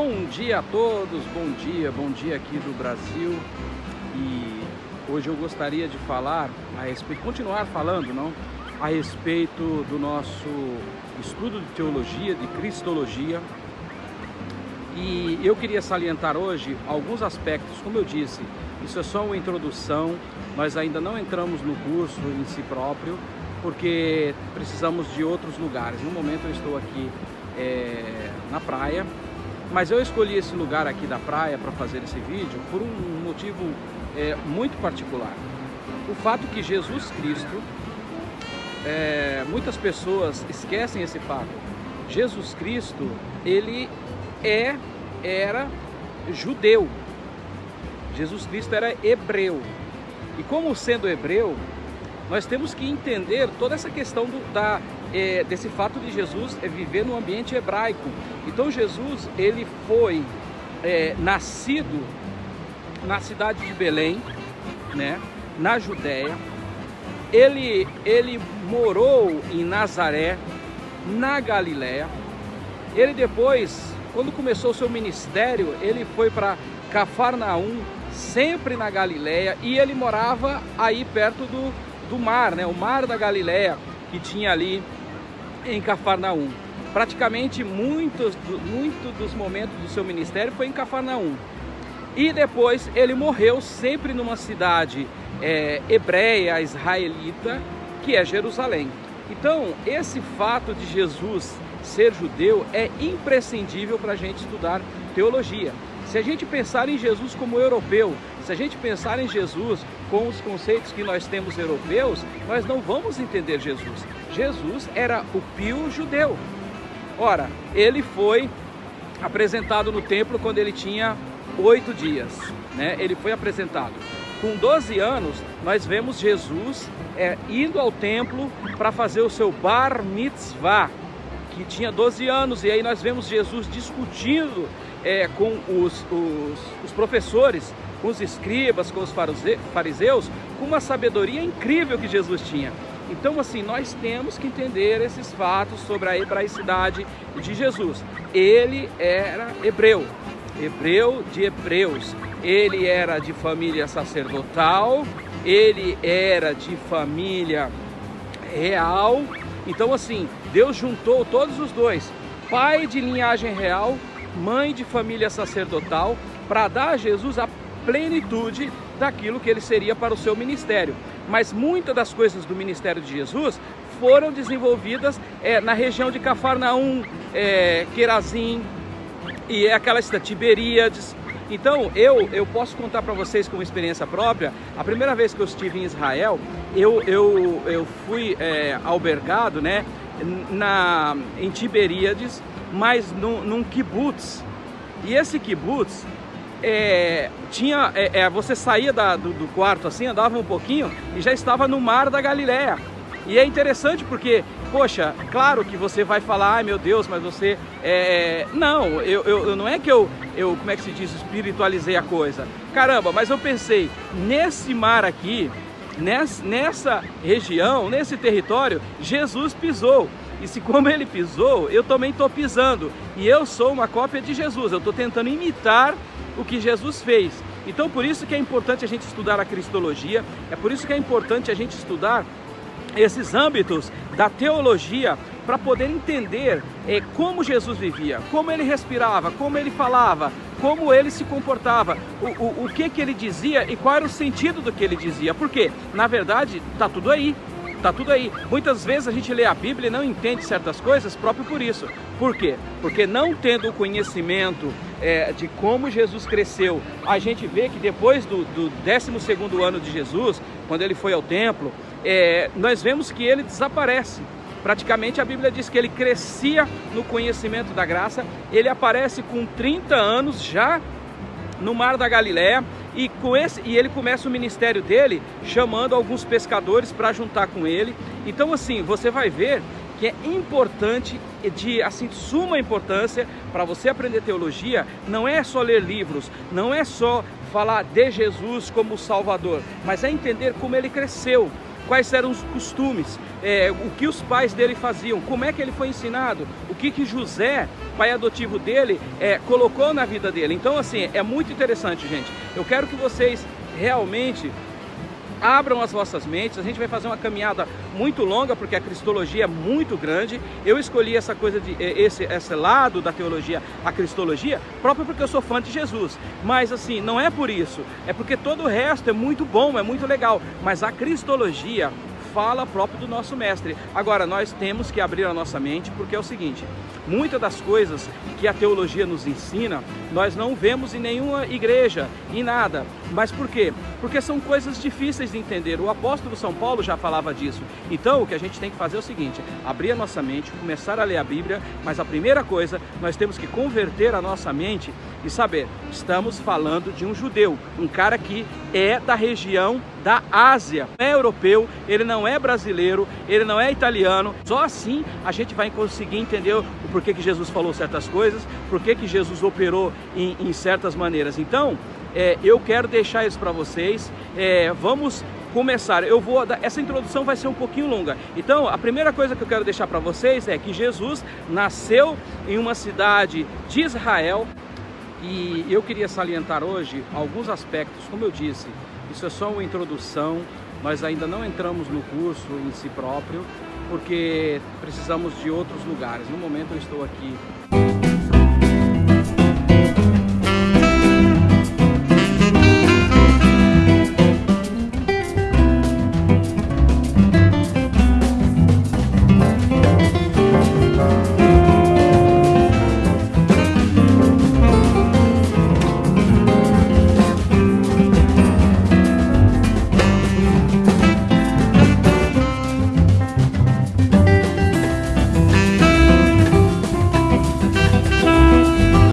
Bom dia a todos, bom dia, bom dia aqui do Brasil e hoje eu gostaria de falar a respeito, continuar falando, não? A respeito do nosso estudo de teologia, de cristologia e eu queria salientar hoje alguns aspectos, como eu disse, isso é só uma introdução, nós ainda não entramos no curso em si próprio, porque precisamos de outros lugares. No momento eu estou aqui é, na praia, mas eu escolhi esse lugar aqui da praia para fazer esse vídeo por um motivo é, muito particular. O fato que Jesus Cristo, é, muitas pessoas esquecem esse fato. Jesus Cristo, ele é, era judeu. Jesus Cristo era hebreu. E como sendo hebreu, nós temos que entender toda essa questão do, da, é, desse fato de Jesus é viver no ambiente hebraico. Então Jesus ele foi é, nascido na cidade de Belém, né, na Judéia. Ele, ele morou em Nazaré, na Galiléia. Ele depois, quando começou o seu ministério, ele foi para Cafarnaum, sempre na Galiléia, e ele morava aí perto do, do mar, né, o mar da Galiléia, que tinha ali em Cafarnaum. Praticamente muitos, muito dos momentos do seu ministério foi em Cafarnaum. E depois ele morreu sempre numa cidade é, hebreia, israelita, que é Jerusalém. Então, esse fato de Jesus ser judeu é imprescindível para a gente estudar teologia. Se a gente pensar em Jesus como europeu, se a gente pensar em Jesus com os conceitos que nós temos europeus, nós não vamos entender Jesus. Jesus era o pio judeu. Ora, ele foi apresentado no templo quando ele tinha oito dias, né? Ele foi apresentado. Com 12 anos, nós vemos Jesus é, indo ao templo para fazer o seu bar mitzvah, que tinha 12 anos, e aí nós vemos Jesus discutindo é, com os, os, os professores, com os escribas, com os fariseus, com uma sabedoria incrível que Jesus tinha. Então, assim, nós temos que entender esses fatos sobre a hebraicidade de Jesus. Ele era hebreu, hebreu de hebreus. Ele era de família sacerdotal, ele era de família real. Então, assim, Deus juntou todos os dois, pai de linhagem real mãe de família sacerdotal, para dar a Jesus a plenitude daquilo que ele seria para o seu ministério. Mas muitas das coisas do ministério de Jesus foram desenvolvidas é, na região de Cafarnaum, é, Querazim, e é aquela cidade, Tiberíades. Então, eu, eu posso contar para vocês com experiência própria, a primeira vez que eu estive em Israel, eu, eu, eu fui é, albergado né, na, em Tiberíades, mas num, num kibbutz. E esse kibbutz é, tinha, é, é, você saía da, do, do, quarto assim, andava um pouquinho e já estava no mar da Galileia. E é interessante porque, poxa, claro que você vai falar, ai meu Deus, mas você... É... Não, eu, eu, não é que eu, eu, como é que se diz, espiritualizei a coisa. Caramba, mas eu pensei, nesse mar aqui, nessa região, nesse território, Jesus pisou. E se como ele pisou, eu também estou pisando. E eu sou uma cópia de Jesus, eu estou tentando imitar o que Jesus fez. Então por isso que é importante a gente estudar a Cristologia, é por isso que é importante a gente estudar esses âmbitos da teologia para poder entender é, como Jesus vivia, como ele respirava, como ele falava, como ele se comportava, o, o, o que, que ele dizia e qual era o sentido do que ele dizia. Porque, na verdade, está tudo aí. Tá tudo aí. Muitas vezes a gente lê a Bíblia e não entende certas coisas próprio por isso. Por quê? Porque não tendo o conhecimento é, de como Jesus cresceu, a gente vê que depois do, do 12 ano de Jesus, quando ele foi ao templo, é, nós vemos que ele desaparece. Praticamente a Bíblia diz que ele crescia no conhecimento da graça, ele aparece com 30 anos já no mar da Galiléia e, com esse, e ele começa o ministério dele chamando alguns pescadores para juntar com ele. Então assim, você vai ver que é importante, de assim, suma importância para você aprender teologia, não é só ler livros, não é só falar de Jesus como Salvador, mas é entender como ele cresceu, quais eram os costumes, é, o que os pais dele faziam, como é que ele foi ensinado, o que que José, pai adotivo dele, é, colocou na vida dele. Então, assim, é muito interessante, gente. Eu quero que vocês realmente abram as vossas mentes, a gente vai fazer uma caminhada muito longa, porque a cristologia é muito grande, eu escolhi essa coisa de eh, esse, esse lado da teologia, a cristologia, próprio porque eu sou fã de Jesus, mas assim, não é por isso, é porque todo o resto é muito bom, é muito legal, mas a cristologia fala próprio do nosso mestre. Agora, nós temos que abrir a nossa mente, porque é o seguinte, muitas das coisas que a teologia nos ensina, nós não vemos em nenhuma igreja, em nada. Mas por quê? Porque são coisas difíceis de entender. O apóstolo São Paulo já falava disso. Então, o que a gente tem que fazer é o seguinte, abrir a nossa mente, começar a ler a Bíblia, mas a primeira coisa, nós temos que converter a nossa mente e saber, estamos falando de um judeu, um cara que é da região da Ásia, é europeu, ele não é brasileiro, ele não é italiano. Só assim a gente vai conseguir entender o porquê que Jesus falou certas coisas, porquê que Jesus operou em, em certas maneiras. Então, é, eu quero deixar isso para vocês. É, vamos começar. Eu vou essa introdução vai ser um pouquinho longa. Então, a primeira coisa que eu quero deixar para vocês é que Jesus nasceu em uma cidade de Israel e eu queria salientar hoje alguns aspectos, como eu disse, isso é só uma introdução, nós ainda não entramos no curso em si próprio, porque precisamos de outros lugares. No momento eu estou aqui